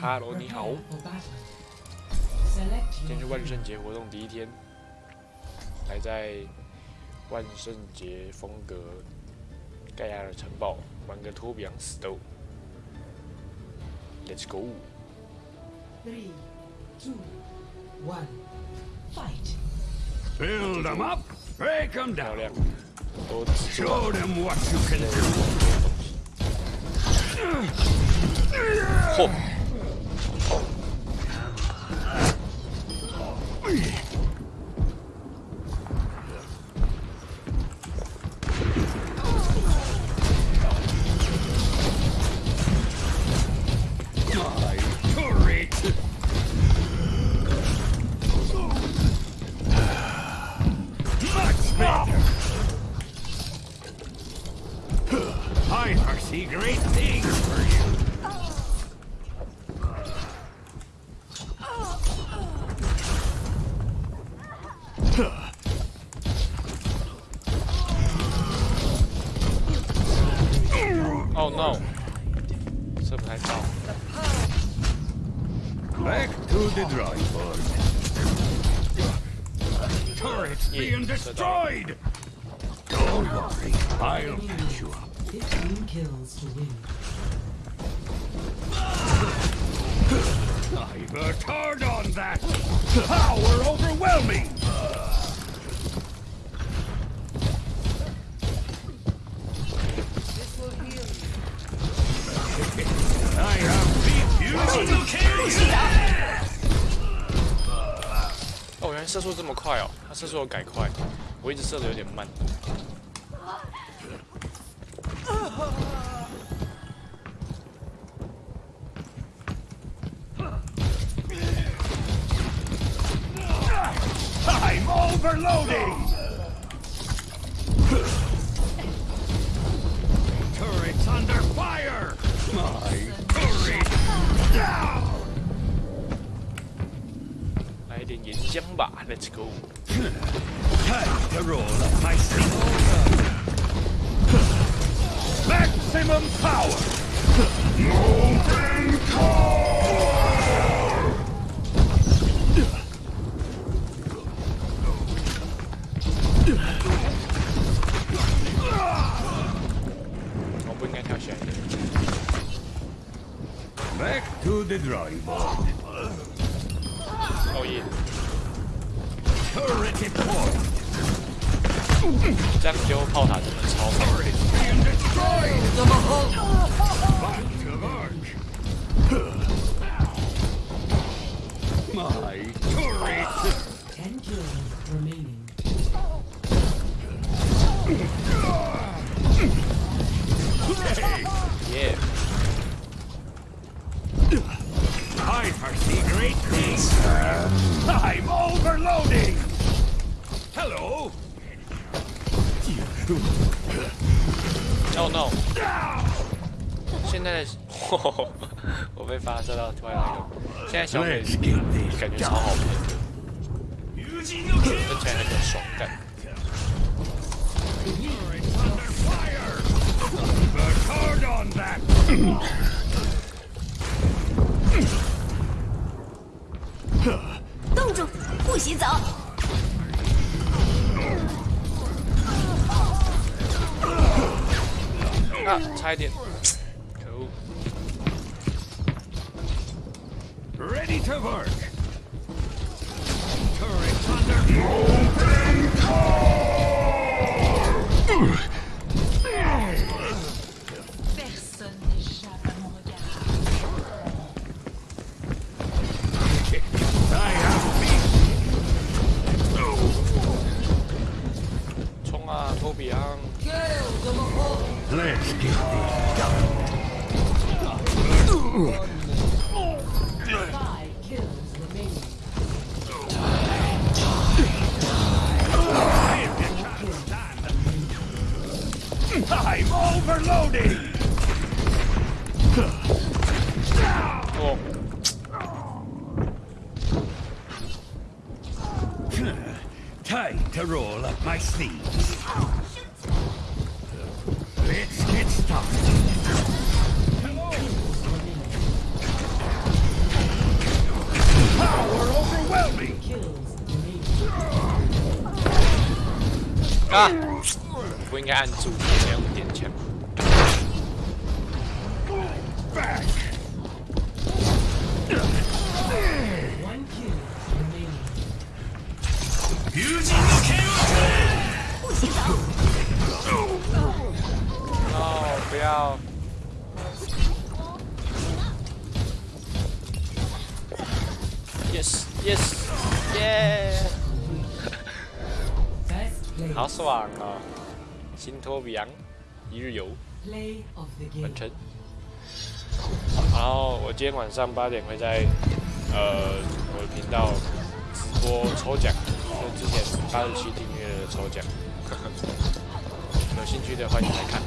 Hello，你好。今天是万圣节活动第一天，来在万圣节风格盖亚的城堡玩个托比昂死斗。Let's go。Three, two, one, fight. Build them up, break them 漂 down. 亮，都 Show them what you can do. 嚯！My turret. Much better. I foresee great things for you. Oh no. Oh. Back to the drawing board. Turrets being destroyed! Don't worry, I'll catch you up. 15 kills to win. I've a turd on that. Power overwhelming. I have beat you. 哦，原来射速这么快哦！它射速有改快，我一直射的有点慢。 Overloading! Turrets under fire! My turret down! I didn't get jumba. Let's go. Time to roll up my sleeve. Maximum power! No 我不应该跳下来的。Back to the drawing board. 哦耶！Turret deployed. 这样丢炮塔真的超好。Turret being destroyed. Back Hello. No no！现在的 我被发射到突然那个，现在小美 Let's get this 感觉超.好喷的，喷起来很有爽感。Ah, tied in. Ready to work. Turret under. I'm overloading. 哦，Time to roll up my sleeves. Let's get started. power overwhelming! Ah! 不应该按住这样点枪。Back. One kill remaining. Using the KO. 哦，不要。Yes, yes, yeah！好爽啊！新托比昂一日游.完成。然后我今天晚上八点会在呃我的频道直播抽奖，就之前八十七订阅的抽奖，有兴趣的欢迎来看。